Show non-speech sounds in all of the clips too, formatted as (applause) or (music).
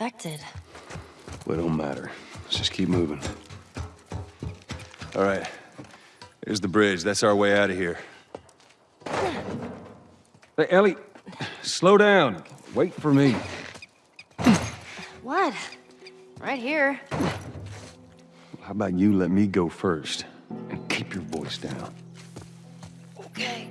Well, it don't matter. Let's just keep moving. All right. There's the bridge. That's our way out of here. Hey, Ellie, slow down. Wait for me. What? Right here. How about you let me go first and keep your voice down? Okay.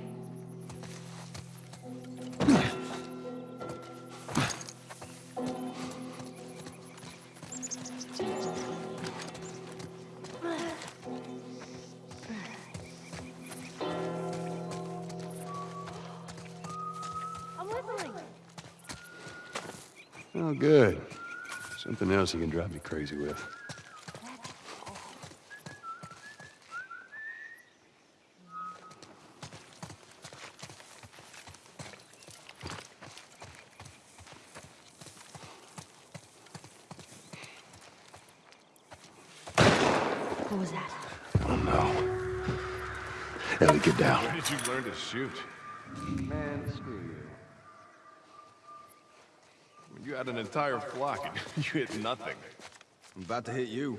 Oh, good. Something else you can drive me crazy with. What was that? Oh, no. Ellie, get down. Where did you learn to shoot? Man, screw you. You had an entire flock and (laughs) you hit nothing. I'm about to hit you.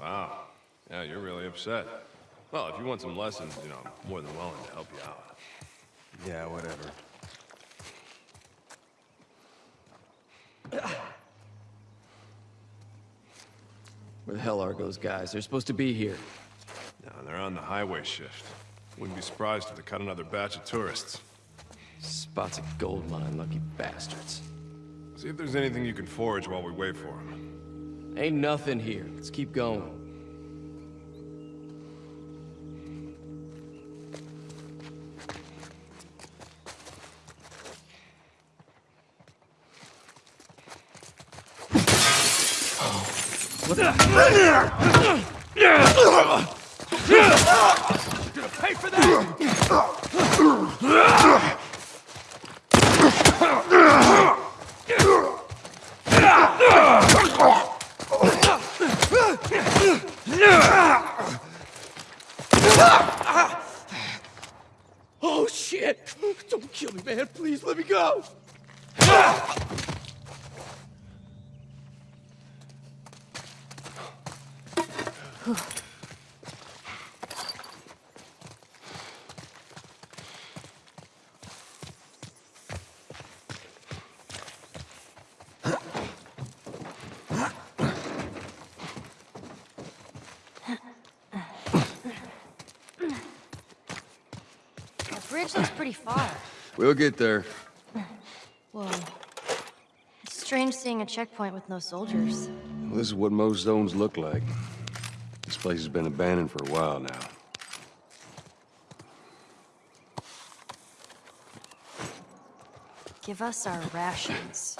Wow. Yeah, you're really upset. Well, if you want some lessons, you know, I'm more than willing to help you out. Yeah, whatever. Where the hell are those guys? They're supposed to be here. No, they're on the highway shift. Wouldn't be surprised if they cut another batch of tourists. Spots a gold mine, lucky bastards. See if there's anything you can forage while we wait for them. Ain't nothing here. Let's keep going. (sighs) Oh shit! Don't kill me, man. Please let me go. (sighs) (sighs) bridge looks pretty far. We'll get there. Whoa. It's strange seeing a checkpoint with no soldiers. Well, this is what most zones look like. This place has been abandoned for a while now. Give us our rations.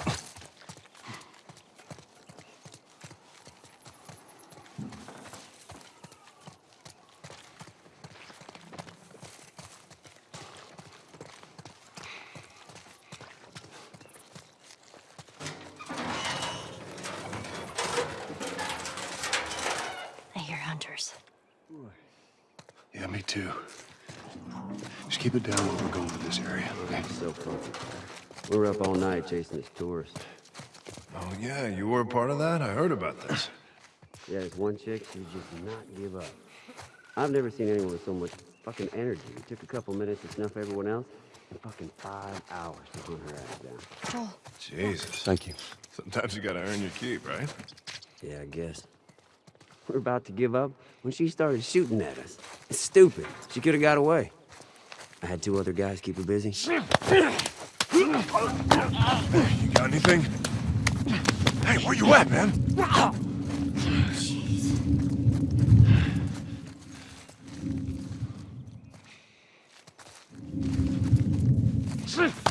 Yeah, me too. Just keep it down while we're going to this area, okay? So comfy. We were up all night chasing this tourist. Oh, yeah, you were a part of that? I heard about this. Yeah, this one chick, she just not give up. I've never seen anyone with so much fucking energy. It took a couple minutes to snuff everyone else, and fucking five hours to hunt her ass down. Joel, Jesus. Thank you. Sometimes you gotta earn your keep, right? Yeah, I guess. We're about to give up when she started shooting at us. It's stupid. She could have got away. I had two other guys keep her busy. You got anything? Hey, where you at, man? Jeez.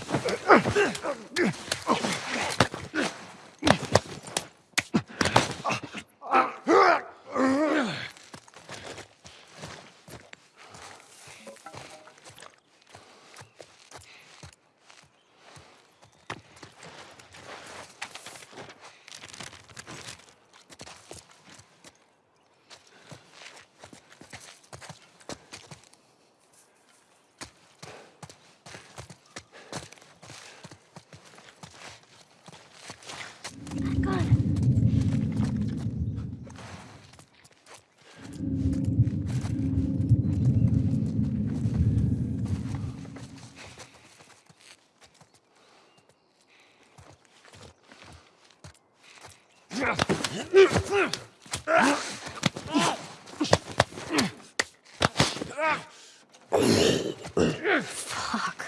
Fuck.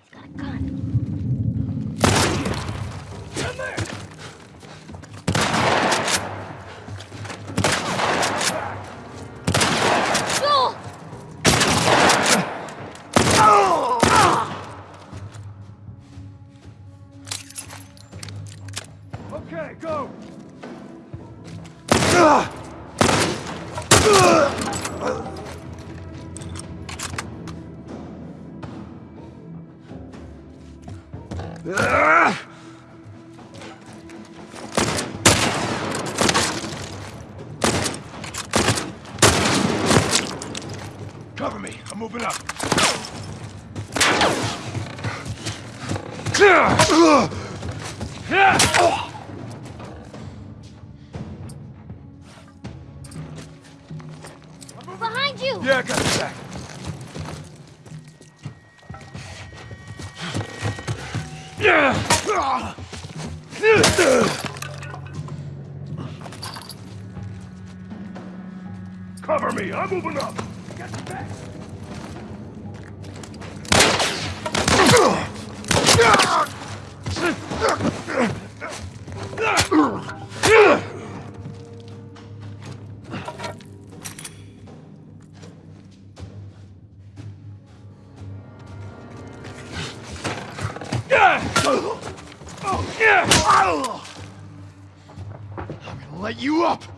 He's got a gun. Joel! Okay, go! Cover me. I'm moving up. Behind Yeah, I got it back. Cover me, I'm moving up. I'm gonna let you up.